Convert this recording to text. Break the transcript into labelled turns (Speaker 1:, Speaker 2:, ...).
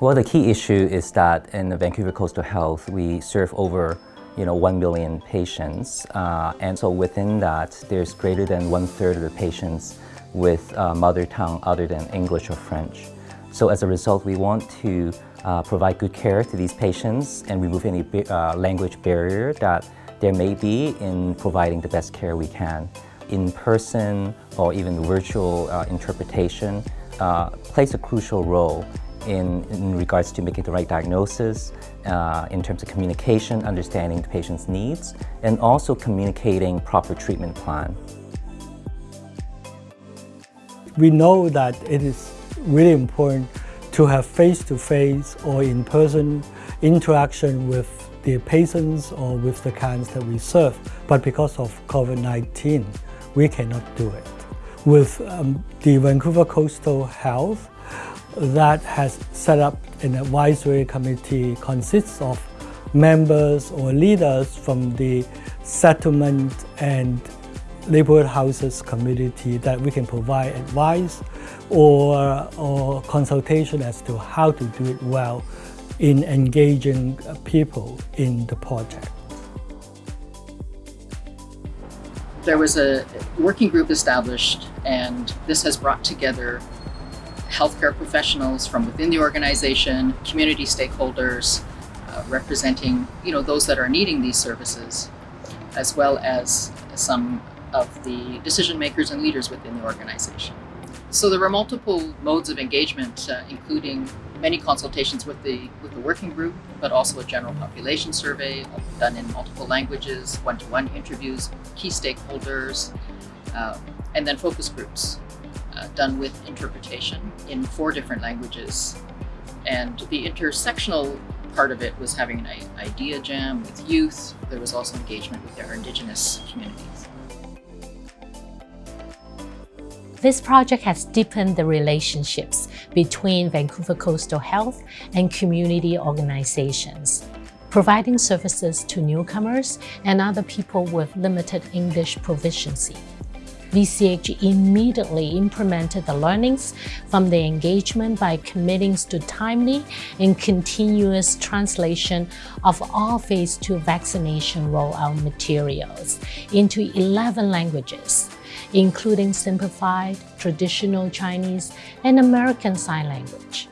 Speaker 1: Well, the key issue is that in the Vancouver Coastal Health, we serve over you know, 1 million patients. Uh, and so within that, there's greater than one third of the patients with uh, mother tongue other than English or French. So as a result, we want to uh, provide good care to these patients and remove any uh, language barrier that there may be in providing the best care we can. In-person or even virtual uh, interpretation plays a crucial role in, in, regards to making the right diagnosis, uh, in terms of communication, understanding the patient's needs, and also communicating proper treatment plan.
Speaker 2: We know that it is really important to have face-to-face -face or in-person interaction with the patients or with the clients that we serve. But because of COVID-19, we cannot do it. With um, the Vancouver Coastal Health, that has set up an advisory committee consists of members or leaders from the settlement and neighborhood houses community that we can provide advice or, or consultation as to how to do it well in engaging people in the project.
Speaker 3: There was a working group established and this has brought together healthcare professionals from within the organization, community stakeholders, uh, representing you know those that are needing these services, as well as some of the decision makers and leaders within the organization. So there were multiple modes of engagement, uh, including many consultations with the with the working group, but also a general population survey done in multiple languages, one-to-one -one interviews, key stakeholders, uh, and then focus groups uh, done with interpretation in four different languages. And the intersectional part of it was having an idea jam with youth. There was also engagement with our Indigenous communities.
Speaker 4: This project has deepened the relationships between Vancouver Coastal Health and community organizations, providing services to newcomers and other people with limited English proficiency. VCH immediately implemented the learnings from the engagement by committing to timely and continuous translation of all Phase 2 vaccination rollout materials into 11 languages, including simplified, traditional Chinese, and American Sign Language.